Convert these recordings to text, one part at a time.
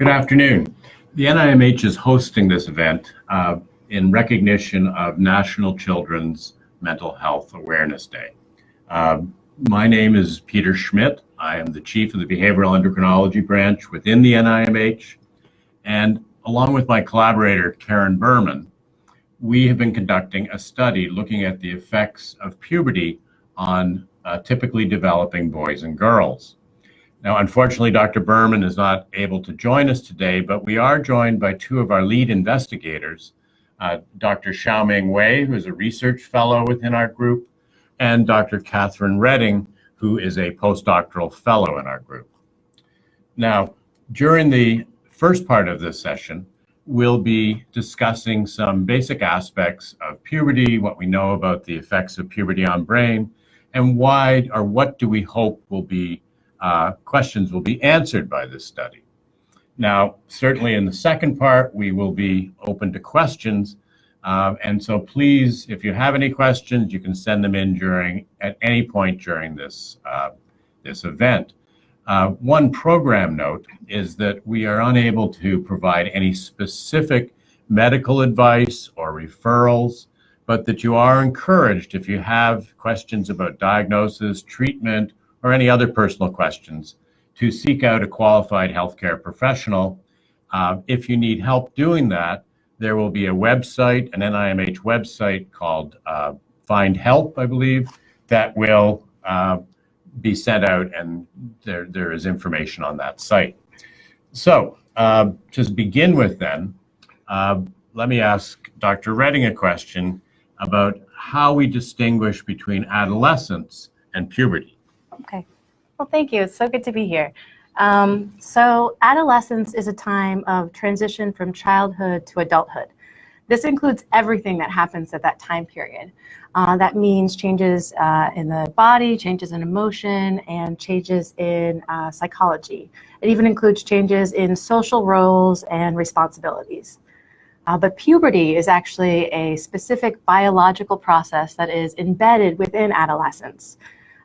Good afternoon. The NIMH is hosting this event uh, in recognition of National Children's Mental Health Awareness Day. Uh, my name is Peter Schmidt. I am the chief of the Behavioral Endocrinology branch within the NIMH. And along with my collaborator, Karen Berman, we have been conducting a study looking at the effects of puberty on uh, typically developing boys and girls. Now, unfortunately, Dr. Berman is not able to join us today, but we are joined by two of our lead investigators, uh, Dr. Xiaoming Wei, who is a research fellow within our group, and Dr. Catherine Redding, who is a postdoctoral fellow in our group. Now, during the first part of this session, we'll be discussing some basic aspects of puberty, what we know about the effects of puberty on brain, and why or what do we hope will be uh, questions will be answered by this study. Now, certainly in the second part, we will be open to questions. Um, and so please, if you have any questions, you can send them in during at any point during this, uh, this event. Uh, one program note is that we are unable to provide any specific medical advice or referrals, but that you are encouraged if you have questions about diagnosis, treatment, or any other personal questions to seek out a qualified healthcare professional. Uh, if you need help doing that, there will be a website, an NIMH website called uh, Find Help, I believe, that will uh, be sent out and there, there is information on that site. So uh, to begin with then, uh, let me ask Dr. Redding a question about how we distinguish between adolescence and puberty. Okay. Well, thank you. It's so good to be here. Um, so adolescence is a time of transition from childhood to adulthood. This includes everything that happens at that time period. Uh, that means changes uh, in the body, changes in emotion, and changes in uh, psychology. It even includes changes in social roles and responsibilities. Uh, but puberty is actually a specific biological process that is embedded within adolescence.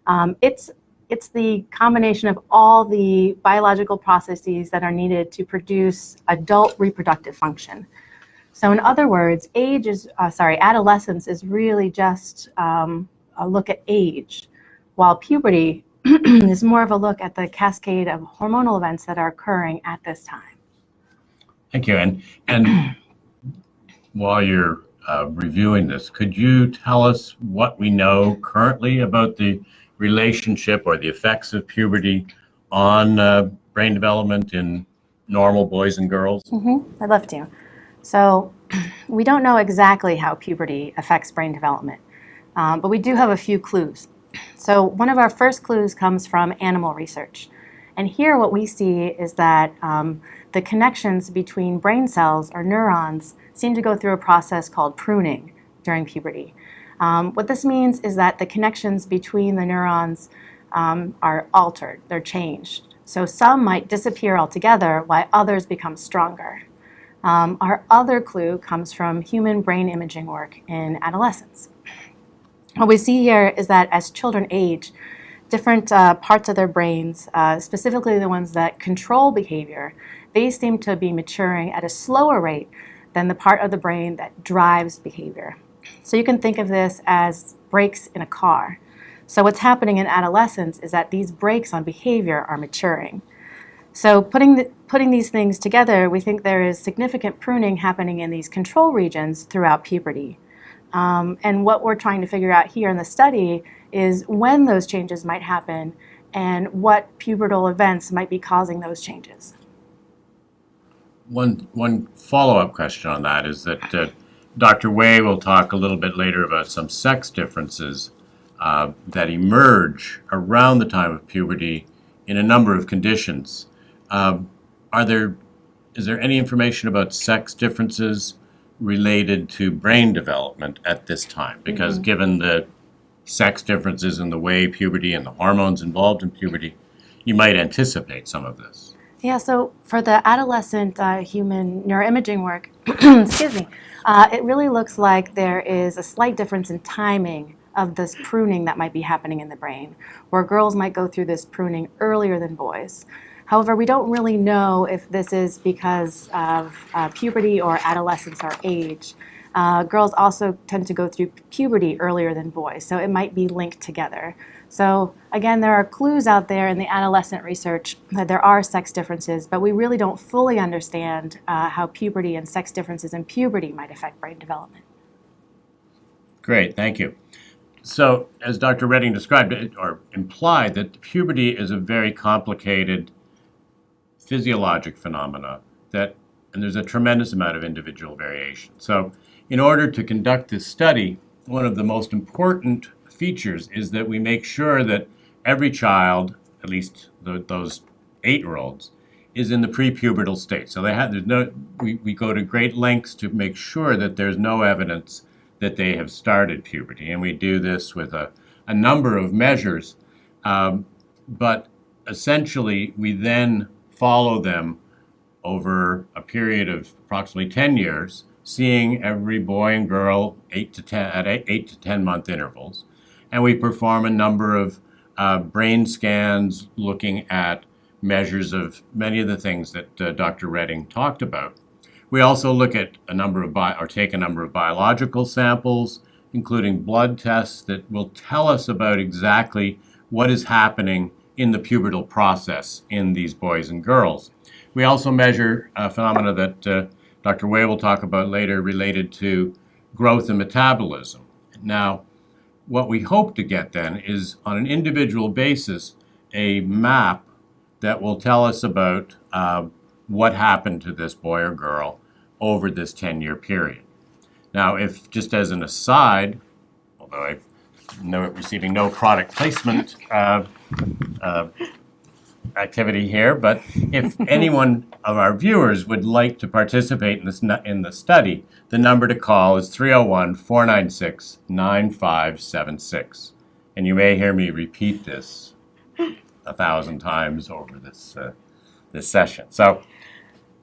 Um, it's it's the combination of all the biological processes that are needed to produce adult reproductive function. So in other words, age is, uh, sorry, adolescence is really just um, a look at age, while puberty is more of a look at the cascade of hormonal events that are occurring at this time. Thank you. And, and while you're uh, reviewing this, could you tell us what we know currently about the relationship or the effects of puberty on uh, brain development in normal boys and girls? Mm -hmm. I'd love to. So we don't know exactly how puberty affects brain development, um, but we do have a few clues. So one of our first clues comes from animal research. And here what we see is that um, the connections between brain cells or neurons seem to go through a process called pruning during puberty. Um, what this means is that the connections between the neurons um, are altered, they're changed. So some might disappear altogether while others become stronger. Um, our other clue comes from human brain imaging work in adolescence. What we see here is that as children age, different uh, parts of their brains, uh, specifically the ones that control behavior, they seem to be maturing at a slower rate than the part of the brain that drives behavior. So you can think of this as brakes in a car. So what's happening in adolescence is that these brakes on behavior are maturing. So putting, the, putting these things together, we think there is significant pruning happening in these control regions throughout puberty. Um, and what we're trying to figure out here in the study is when those changes might happen and what pubertal events might be causing those changes. One, one follow-up question on that is that uh, Dr. Wei will talk a little bit later about some sex differences uh, that emerge around the time of puberty in a number of conditions. Uh, are there, is there any information about sex differences related to brain development at this time? Because mm -hmm. given the sex differences in the way puberty and the hormones involved in puberty, you might anticipate some of this. Yeah, so for the adolescent uh, human neuroimaging work, excuse me, uh, it really looks like there is a slight difference in timing of this pruning that might be happening in the brain, where girls might go through this pruning earlier than boys. However, we don't really know if this is because of uh, puberty or adolescence or age. Uh, girls also tend to go through puberty earlier than boys, so it might be linked together. So again, there are clues out there in the adolescent research that there are sex differences, but we really don't fully understand uh, how puberty and sex differences in puberty might affect brain development. Great, thank you. So, as Dr. Redding described it, or implied, that puberty is a very complicated physiologic phenomena that, and there's a tremendous amount of individual variation. So, in order to conduct this study, one of the most important features is that we make sure that every child, at least the, those eight-year-olds, is in the prepubertal state. So they have there's no we, we go to great lengths to make sure that there's no evidence that they have started puberty, and we do this with a, a number of measures. Um, but essentially, we then follow them over a period of approximately 10 years, seeing every boy and girl eight to 10 at eight, eight to 10 month intervals and we perform a number of uh, brain scans looking at measures of many of the things that uh, Dr. Redding talked about. We also look at a number of or take a number of biological samples, including blood tests that will tell us about exactly what is happening in the pubertal process in these boys and girls. We also measure phenomena that uh, Dr. Wei will talk about later related to growth and metabolism. Now, what we hope to get then is on an individual basis a map that will tell us about uh, what happened to this boy or girl over this 10 year period. Now, if just as an aside, although I'm no, receiving no product placement uh, uh, activity here, but if anyone of our viewers would like to participate in this in the study, the number to call is 301-496-9576. And you may hear me repeat this a thousand times over this uh, this session. So,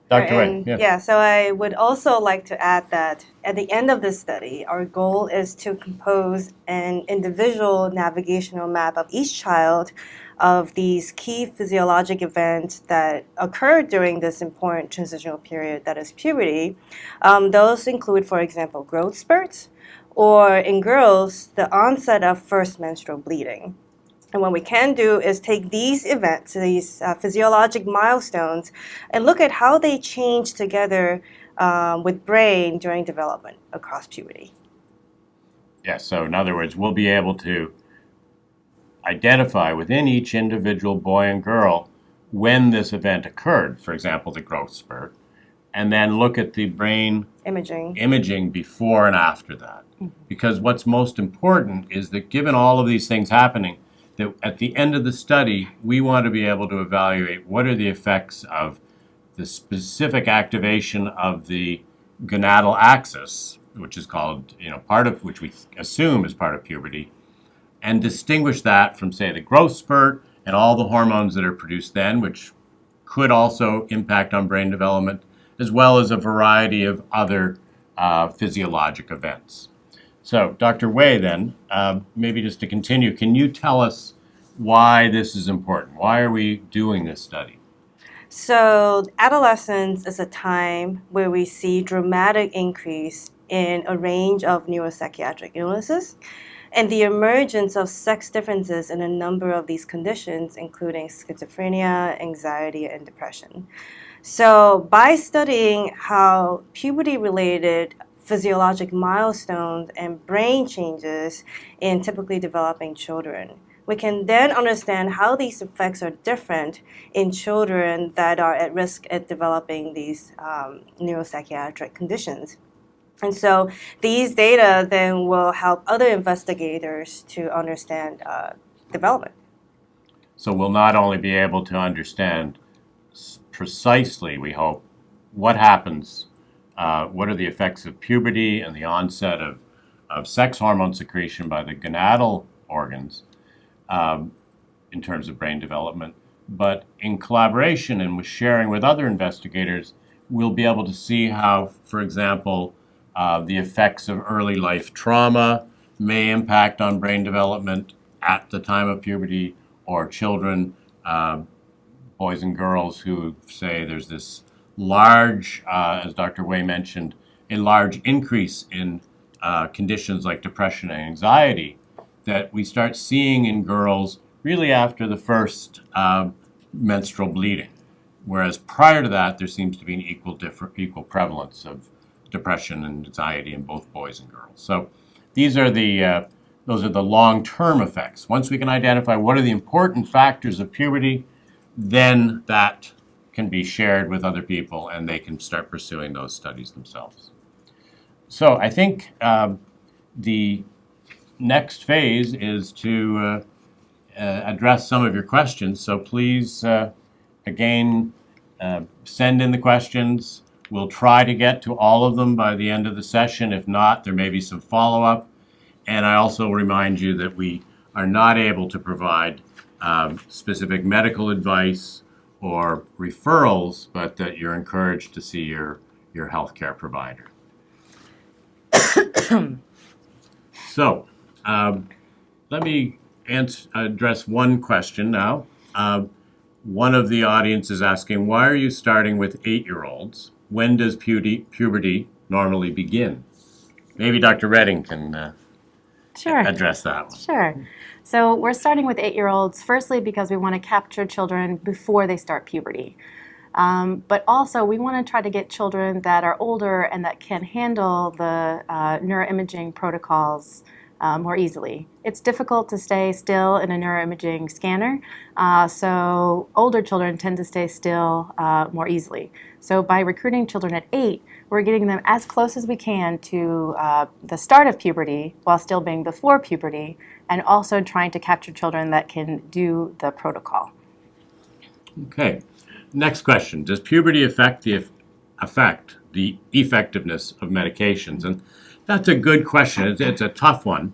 Dr. Wayne, yeah. yeah, so I would also like to add that at the end of this study, our goal is to compose an individual navigational map of each child of these key physiologic events that occur during this important transitional period that is puberty. Um, those include, for example, growth spurts, or in girls, the onset of first menstrual bleeding. And what we can do is take these events, these uh, physiologic milestones, and look at how they change together um, with brain during development across puberty. Yeah, so in other words, we'll be able to identify within each individual boy and girl when this event occurred, for example, the growth spurt, and then look at the brain imaging, imaging before and after that. Mm-hmm. Because what's most important is that given all of these things happening, that at the end of the study, we want to be able to evaluate what are the effects of the specific activation of the gonadal axis, which is called, you know, part of which we assume is part of puberty, and distinguish that from, say, the growth spurt and all the hormones that are produced then, which could also impact on brain development, as well as a variety of other uh, physiologic events. So, Dr. Wei, then, uh, maybe just to continue, can you tell us why this is important? Why are we doing this study? So, adolescence is a time where we see dramatic increase in a range of neuropsychiatric illnesses and the emergence of sex differences in a number of these conditions, including schizophrenia, anxiety, and depression. So, by studying how puberty related physiologic milestones and brain changes in typically developing children, we can then understand how these effects are different in children that are at risk at developing these um, neuropsychiatric conditions. And so these data then will help other investigators to understand uh, development. So we'll not only be able to understand precisely, we hope, what happens, uh, what are the effects of puberty and the onset of, of sex hormone secretion by the gonadal organs um, in terms of brain development, but in collaboration and with sharing with other investigators, we'll be able to see how, for example, uh, the effects of early life trauma may impact on brain development at the time of puberty, or children, uh, boys and girls who say there's this large, uh, as Dr. Wei mentioned, a large increase in uh, conditions like depression and anxiety that we start seeing in girls really after the first uh, menstrual bleeding. Whereas prior to that, there seems to be an equal, equal prevalence of depression and anxiety in both boys and girls. So these are the, uh, those are the long-term effects. Once we can identify what are the important factors of puberty, then that can be shared with other people and they can start pursuing those studies themselves. So I think um, the next phase is to uh, uh, address some of your questions. So please, uh, again, uh, send in the questions. We'll try to get to all of them by the end of the session. If not, there may be some follow-up. And I also remind you that we are not able to provide um, specific medical advice or referrals, but that you're encouraged to see your, your healthcare provider. so, um, let me ans- address one question now. Uh, one of the audience is asking, why are you starting with eight-year-olds? When does puberty, puberty normally begin? Maybe Dr. Redding can uh, Sure. address that one. Sure. So we're starting with eight-year-olds, firstly because we want to capture children before they start puberty. Um, but also, we want to try to get children that are older and that can handle the uh, neuroimaging protocols uh, more easily. It's difficult to stay still in a neuroimaging scanner, uh, so older children tend to stay still uh, more easily. So by recruiting children at eight, we're getting them as close as we can to uh, the start of puberty while still being before puberty, and also trying to capture children that can do the protocol. Okay. Next question. Does puberty affect the affect the effectiveness of medications? And that's a good question. It's, it's a tough one.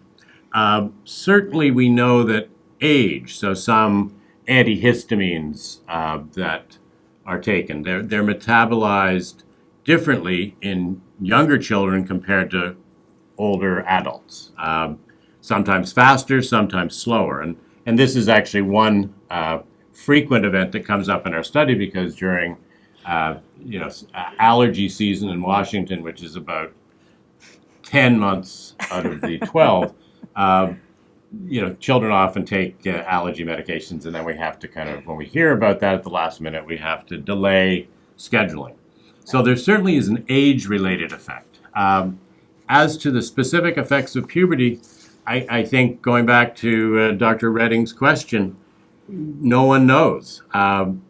Um, certainly, we know that age, so some antihistamines uh, that are taken, they're, they're metabolized differently in younger children compared to older adults. Um, sometimes faster, sometimes slower. And, and this is actually one uh, frequent event that comes up in our study because during uh, you know uh, allergy season in Washington, which is about 10 months out of the 12, uh, you know, children often take uh, allergy medications, and then we have to kind of, when we hear about that at the last minute, we have to delay scheduling. So there certainly is an age-related effect. Um, as to the specific effects of puberty, I, I think going back to uh, Dr. Redding's question, no one knows. Um,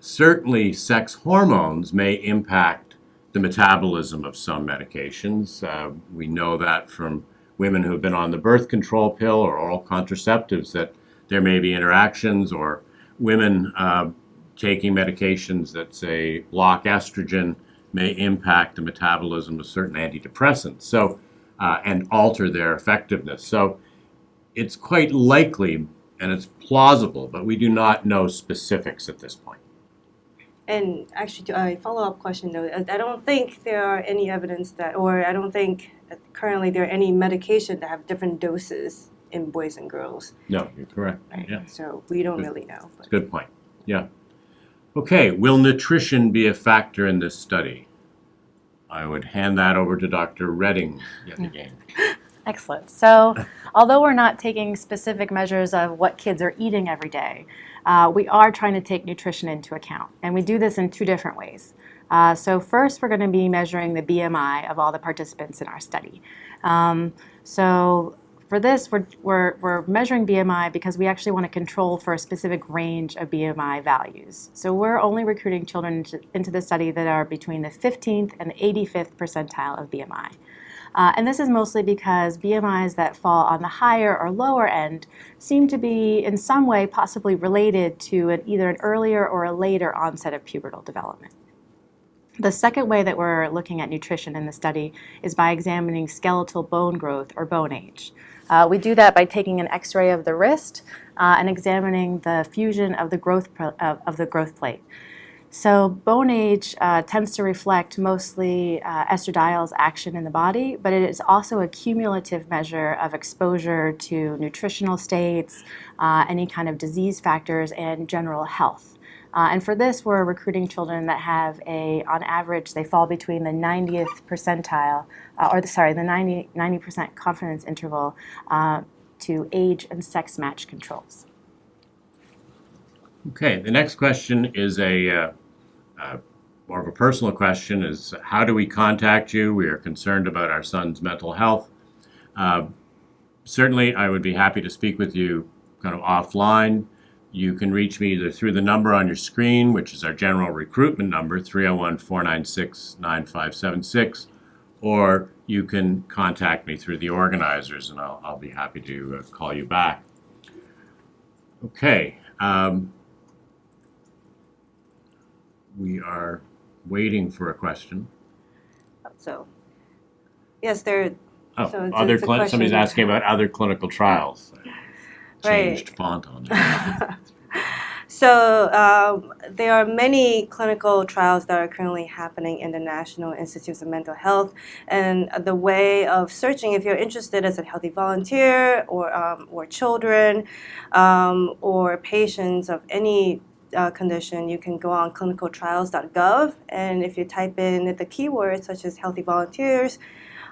certainly, sex hormones may impact the metabolism of some medications. Uh, we know that from women who have been on the birth control pill or oral contraceptives that there may be interactions, or women uh, taking medications that say block estrogen may impact the metabolism of certain antidepressants. So, uh, and alter their effectiveness. So, it's quite likely and it's plausible, but we do not know specifics at this point. And actually, to uh, a follow-up question though, I I don't think there are any evidence that, or I don't think currently there are any medication that have different doses in boys and girls. No, you're correct. Right. Yeah. So we don't Good. really know. But. Good point. Yeah. Okay, will nutrition be a factor in this study? I would hand that over to Dr. Redding yet again. Excellent. So, although we're not taking specific measures of what kids are eating every day, uh, we are trying to take nutrition into account. And we do this in two different ways. Uh, so, first, we're going to be measuring the BMI of all the participants in our study. Um, so, for this, we're, we're, we're measuring BMI because we actually want to control for a specific range of BMI values. So, we're only recruiting children into, into the study that are between the 15th and the 85th percentile of BMI. Uh, and this is mostly because BMIs that fall on the higher or lower end seem to be in some way possibly related to an, either an earlier or a later onset of pubertal development. The second way that we're looking at nutrition in the study is by examining skeletal bone growth or bone age. Uh, we do that by taking an x-ray of the wrist uh, and examining the fusion of the growth, of, of the growth plate. So bone age uh, tends to reflect mostly uh, estradiol's action in the body, but it is also a cumulative measure of exposure to nutritional states, uh, any kind of disease factors, and general health. Uh, and for this, we're recruiting children that have a, on average, they fall between the 90th percentile, uh, or the, sorry, the 90, 90% confidence interval uh, to age and sex match controls. Okay, the next question is a, uh, more of a personal question, is how do we contact you? We are concerned about our son's mental health. Uh, Certainly, I would be happy to speak with you kind of offline. You can reach me either through the number on your screen, which is our general recruitment number, 301-496-9576, or you can contact me through the organizers, and I'll, I'll be happy to uh, call you back. Okay, um, we are waiting for a question. So, yes, there, Oh, So it's- other, it's clin- somebody's asking about other clinical trials. Right. Changed font on it. So um, there are many clinical trials that are currently happening in the National Institutes of Mental Health, and the way of searching, if you're interested as a healthy volunteer or um, or children um, or patients of any uh, condition, you can go on clinicaltrials.gov, and if you type in the keywords such as healthy volunteers.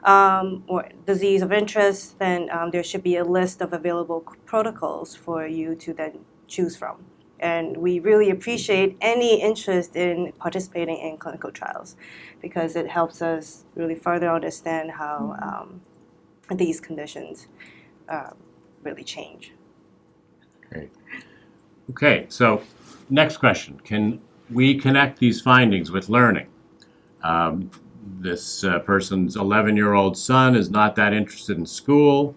Um, or disease of interest, then um, there should be a list of available protocols for you to then choose from and we really appreciate any interest in participating in clinical trials because it helps us really further understand how um, these conditions uh, really change. Okay, so next question. Can we connect these findings with learning? Um, this uh, person's 11 year old son is not that interested in school.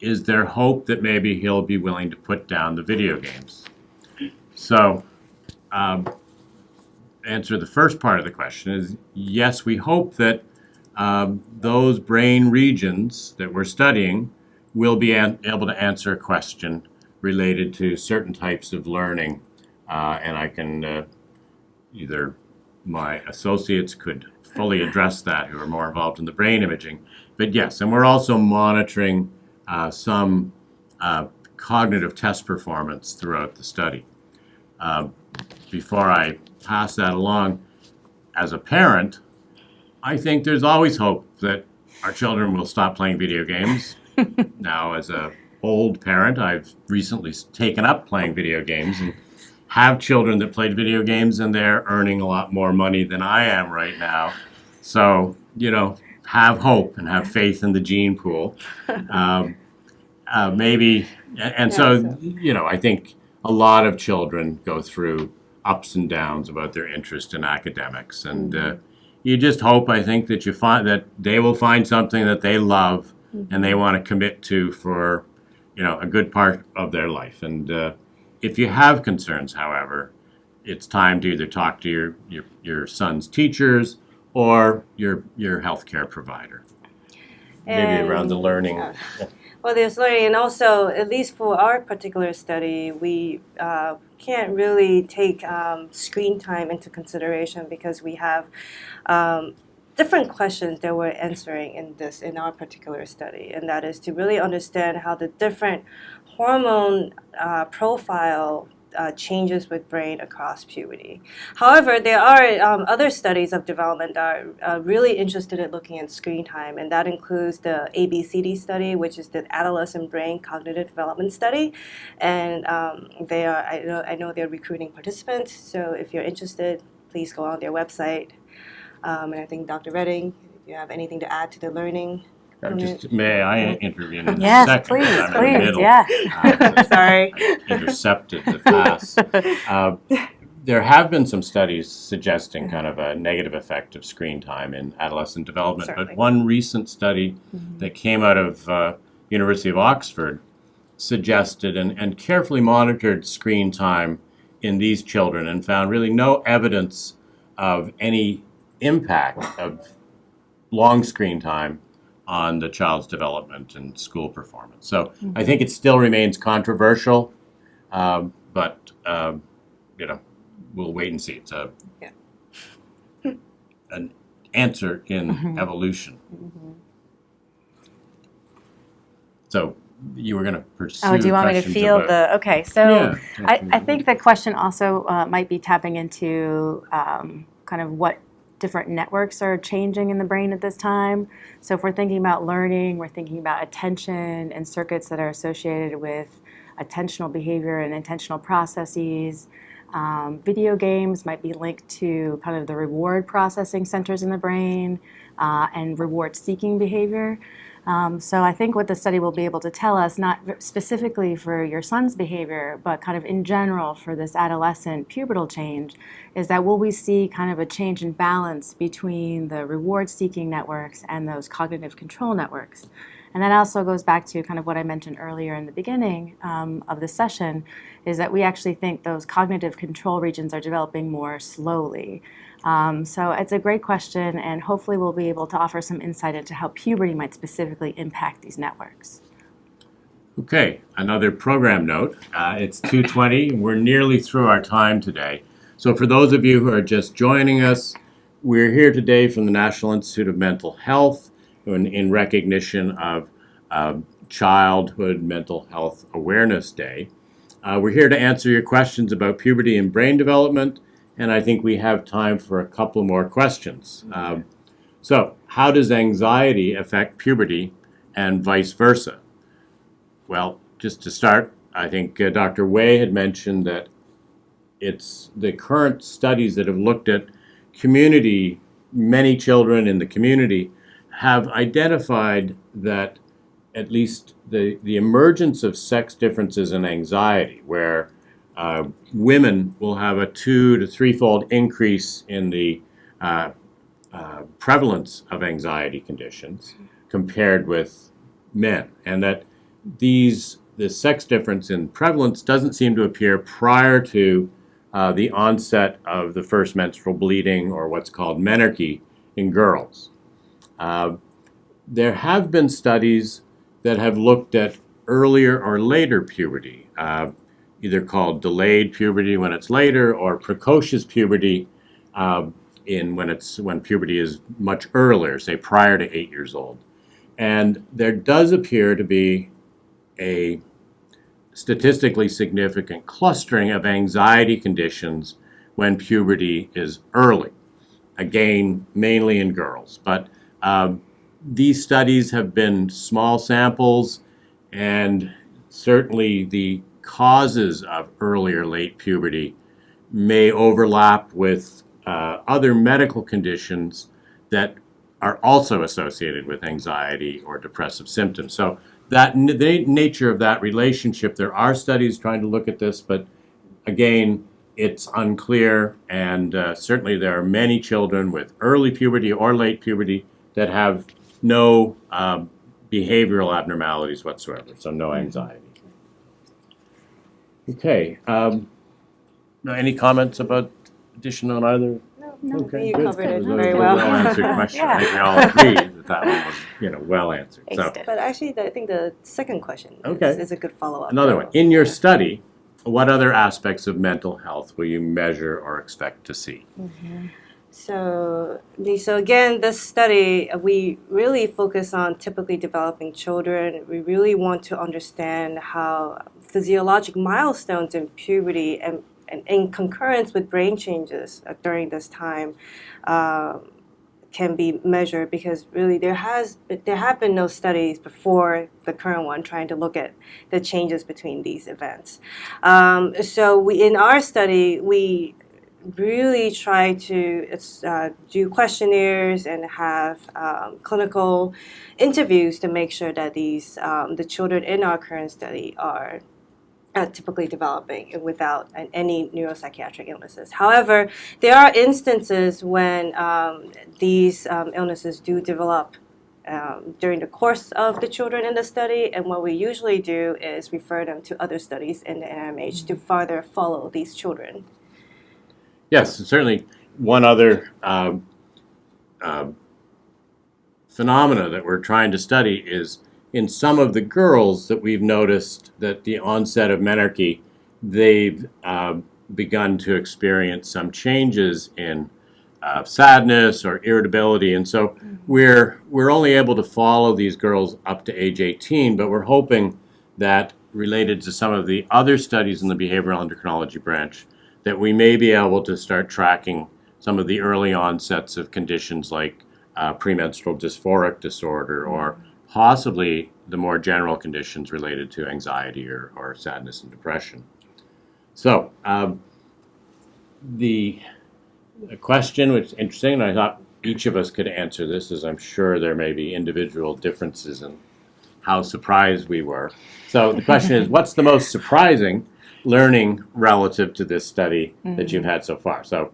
Is there hope that maybe he'll be willing to put down the video games? So, um, answer the first part of the question is yes, we hope that um, those brain regions that we're studying will be able to answer a question related to certain types of learning. Uh, and I can uh, either my associates could fully address that who are more involved in the brain imaging. But yes, and we're also monitoring uh, some uh, cognitive test performance throughout the study. Uh, before I pass that along, as a parent, I think there's always hope that our children will stop playing video games. now, as a old parent, I've recently taken up playing video games and have children that played video games, and they're earning a lot more money than I am right now. So, you know, have hope and have faith in the gene pool. Um, uh, maybe, and, Yeah, so, so- you know, I think a lot of children go through ups and downs about their interest in academics, and uh, you just hope, I think, that you find that they will find something that they love and they want to commit to for, you know, a good part of their life. And uh, if you have concerns, however, it's time to either talk to your your, your son's teachers or your your healthcare provider. Maybe around the learning. yeah. Well, there's learning, and also, at least for our particular study, we uh, can't really take um, screen time into consideration because we have um, different questions that we're answering in this in our particular study, and that is to really understand how the different hormone uh, profile uh, changes with brain across puberty. However, there are um, other studies of development that are uh, really interested in looking at screen time, and that includes the ABCD study, which is the Adolescent Brain Cognitive Development Study. And um, they are, I know, I know they're recruiting participants, so if you're interested, please go on their website. Um, and I think Dr. Redding, if you have anything to add to the learning. Uh, just, may I intervene in a Yes, please, 'cause I'm in the please, middle. yeah. Uh, Sorry. intercepted the pass. Uh, There have been some studies suggesting kind of a negative effect of screen time in adolescent development, Certainly. but one recent study that came out of uh, University of Oxford suggested and, and carefully monitored screen time in these children and found really no evidence of any impact of long screen time on the child's development and school performance. So I think it still remains controversial, um, but um, you know, we'll wait and see. It's a Yeah. an answer in Mhm. evolution. So you were going to pursue. Oh, do you want me to feel about- the, okay, so Yeah, I, I think the question also uh, might be tapping into um, kind of what different networks are changing in the brain at this time. So if we're thinking about learning, we're thinking about attention and circuits that are associated with attentional behavior and intentional processes. Um, video games might be linked to kind of the reward processing centers in the brain uh, and reward seeking behavior. Um, so I think what the study will be able to tell us, not specifically for your son's behavior, but kind of in general for this adolescent pubertal change, is that will we see kind of a change in balance between the reward-seeking networks and those cognitive control networks. And that also goes back to kind of what I mentioned earlier in the beginning um, of the session, is that we actually think those cognitive control regions are developing more slowly. Um, so it's a great question, and hopefully we'll be able to offer some insight into how puberty might specifically impact these networks. Okay, another program note. Uh, it's 2:20. and We're nearly through our time today. So for those of you who are just joining us, we're here today from the National Institute of Mental Health in, in recognition of uh, Childhood Mental Health Awareness Day. Uh, we're here to answer your questions about puberty and brain development, and I think we have time for a couple more questions. Um, so, how does anxiety affect puberty and vice versa? Well, just to start, I think uh, Dr. Wei had mentioned that it's the current studies that have looked at community, many children in the community have identified that at least the, the emergence of sex differences in anxiety, where uh, women will have a two to threefold increase in the uh, uh, prevalence of anxiety conditions compared with men, and that these the sex difference in prevalence doesn't seem to appear prior to uh, the onset of the first menstrual bleeding or what's called menarche in girls. Uh, there have been studies that have looked at earlier or later puberty, uh, either called delayed puberty when it's later or precocious puberty uh, in when it's when puberty is much earlier, say prior to eight years old. And there does appear to be a statistically significant clustering of anxiety conditions when puberty is early. Again, mainly in girls. But um, these studies have been small samples, and certainly the causes of early or late puberty may overlap with uh, other medical conditions that are also associated with anxiety or depressive symptoms. So that the nature of that relationship, there are studies trying to look at this, but again, it's unclear, and uh, certainly there are many children with early puberty or late puberty that have no um, behavioral abnormalities whatsoever, so no anxiety. Okay. Um, now, any comments about addition on either? No, Okay, you good. covered That it very good, well. Well-answered question. I think we all agree that that one was, you know, well answered. So, Aced. But actually, the- I think the second question is, Okay. is a good follow-up. another one. In your study, what other aspects of mental health will you measure or expect to see? So, the- so again, this study, uh, we really focus on typically developing children. We really want to understand how physiologic milestones in puberty and, and in concurrence with brain changes uh, during this time um, can be measured because really there has there have been no studies before the current one trying to look at the changes between these events. Um, so we in our study we really try to uh, do questionnaires and have um, clinical interviews to make sure that these um, the children in our current study are uh, typically developing without an, any neuropsychiatric illnesses. However, there are instances when um, these um, illnesses do develop um, during the course of the children in the study, and what we usually do is refer them to other studies in the NIMH to further follow these children. Yes, certainly. One other uh, phenomena that we're trying to study is in some of the girls that we've noticed that the onset of menarche, they've uh, begun to experience some changes in uh, sadness or irritability, and so we're we're only able to follow these girls up to age 18, but we're hoping that related to some of the other studies in the behavioral endocrinology branch that we may be able to start tracking some of the early onsets of conditions like uh, premenstrual dysphoric disorder or possibly the more general conditions related to anxiety or, or sadness and depression. So, um, the, the question which is interesting, and I thought each of us could answer this, as I'm sure there may be individual differences in how surprised we were. So the question is, what's the most surprising learning relative to this study that you've had so far? So,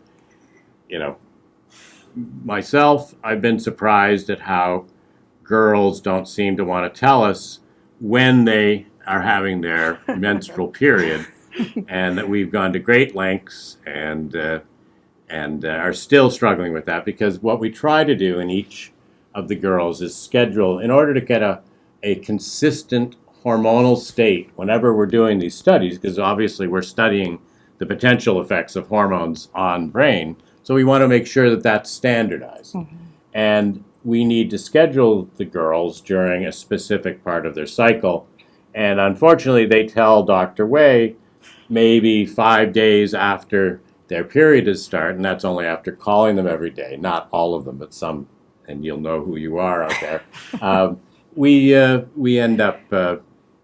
you know, myself, I've been surprised at how girls don't seem to want to tell us when they are having their menstrual period, and that we've gone to great lengths and uh, and uh, are still struggling with that because what we try to do in each of the girls is schedule in order to get a a consistent hormonal state whenever we're doing these studies because obviously we're studying the potential effects of hormones on brain so we want to make sure that that's standardized. And we need to schedule the girls during a specific part of their cycle. And unfortunately they tell dr Wei maybe five days after their period is start and that's only after calling them every day. Not all of them but some and you'll know who you are out there. Um, we uh, we end up uh,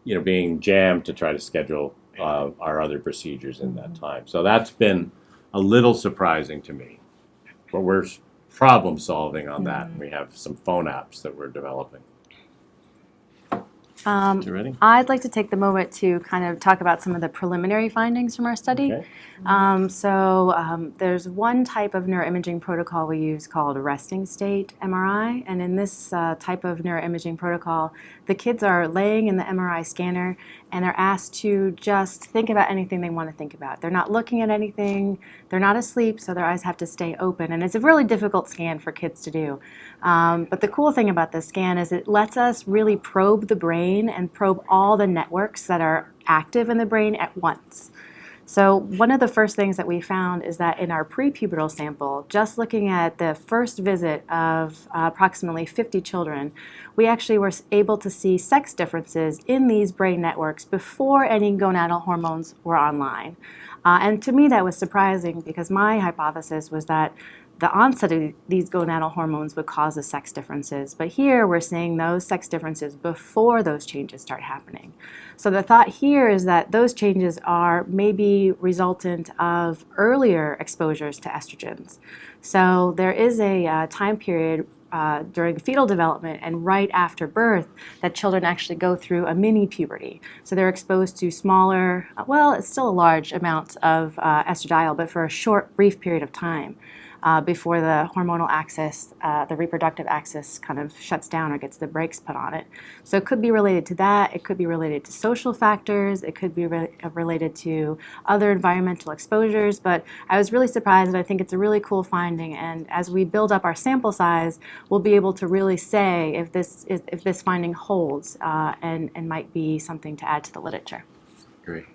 you know being jammed to try to schedule uh, our other procedures in that time. So that's been a little surprising to me, but we're problem solving on that. We have some phone apps that we're developing. Um, You ready? I'd like to take the moment to kind of talk about some of the preliminary findings from our study. Okay. Um, so um, there's one type of neuroimaging protocol we use called resting state MRI, and in this uh, type of neuroimaging protocol, the kids are laying in the MRI scanner and they're asked to just think about anything they want to think about. They're not looking at anything, they're not asleep, so their eyes have to stay open, and it's a really difficult scan for kids to do. Um, but the cool thing about this scan is it lets us really probe the brain and probe all the networks that are active in the brain at once. So one of the first things that we found is that in our prepubertal sample, just looking at the first visit of uh, approximately 50 children, we actually were able to see sex differences in these brain networks before any gonadal hormones were online. Uh, and to me, that was surprising because my hypothesis was that the onset of these gonadal hormones would cause the sex differences. But here we're seeing those sex differences before those changes start happening. So the thought here is that those changes are maybe resultant of earlier exposures to estrogens. So there is a uh, time period uh, during fetal development and right after birth that children actually go through a mini puberty. So they're exposed to smaller, well, it's still a large amount of uh, estradiol, but for a short, brief period of time uh, before the hormonal axis, uh, the reproductive axis, kind of shuts down or gets the brakes put on it. So it could be related to that. It could be related to social factors. It could be re- related to other environmental exposures. But I was really surprised, and I think it's a really cool finding. And as we build up our sample size, we'll be able to really say if this is, if this finding holds uh, and and might be something to add to the literature. Great.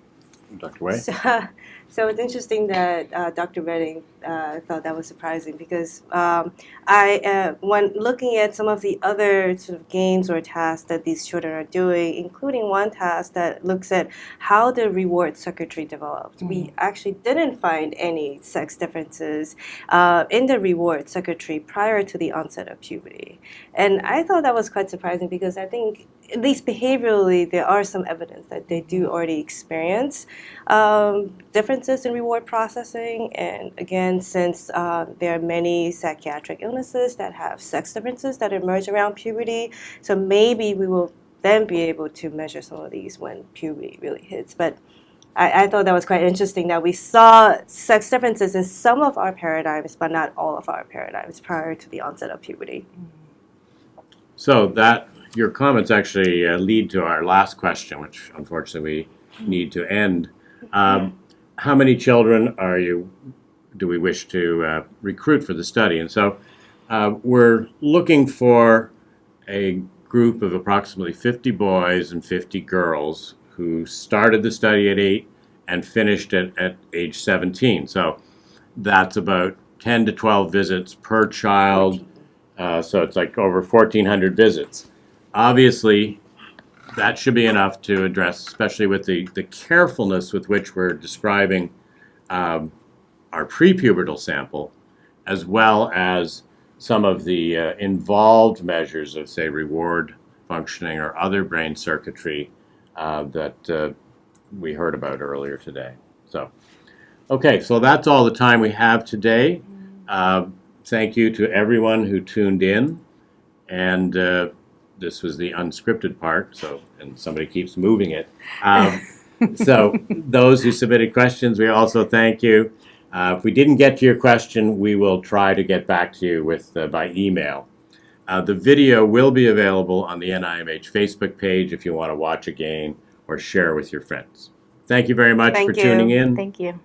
Dr. Wei? So, so it's interesting that uh, Dr. Redding uh, thought that was surprising because um, I, uh, when looking at some of the other sort of games or tasks that these children are doing, including one task that looks at how the reward circuitry develops, we actually didn't find any sex differences uh, in the reward circuitry prior to the onset of puberty. And I thought that was quite surprising because I think, at least behaviorally, there are some evidence that they do already experience um, differences in reward processing. And again, since uh, there are many psychiatric illnesses that have sex differences that emerge around puberty, so maybe we will then be able to measure some of these when puberty really hits. But I, I thought that was quite interesting that we saw sex differences in some of our paradigms, but not all of our paradigms prior to the onset of puberty. So that, your comments actually uh, lead to our last question, which unfortunately we need to end. Um, How many children are you, do we wish to uh, recruit for the study? And so uh, we're looking for a group of approximately 50 boys and 50 girls who started the study at eight and finished it at age 17. So that's about 10 to 12 visits per child. Uh, so it's like over 1,400 visits. Obviously, that should be enough to address, especially with the, the carefulness with which we're describing um, our prepubertal sample, as well as some of the uh, involved measures of, say, reward functioning or other brain circuitry uh, that uh, we heard about earlier today. So, okay, so that's all the time we have today. Uh, thank you to everyone who tuned in. And uh, this was the unscripted part, so, and somebody keeps moving it. Um, so, those who submitted questions, we also thank you. Uh, if we didn't get to your question, we will try to get back to you with uh, by email. Uh, the video will be available on the NIMH Facebook page if you want to watch again or share with your friends. Thank you very much Thank for you. tuning in. Thank you.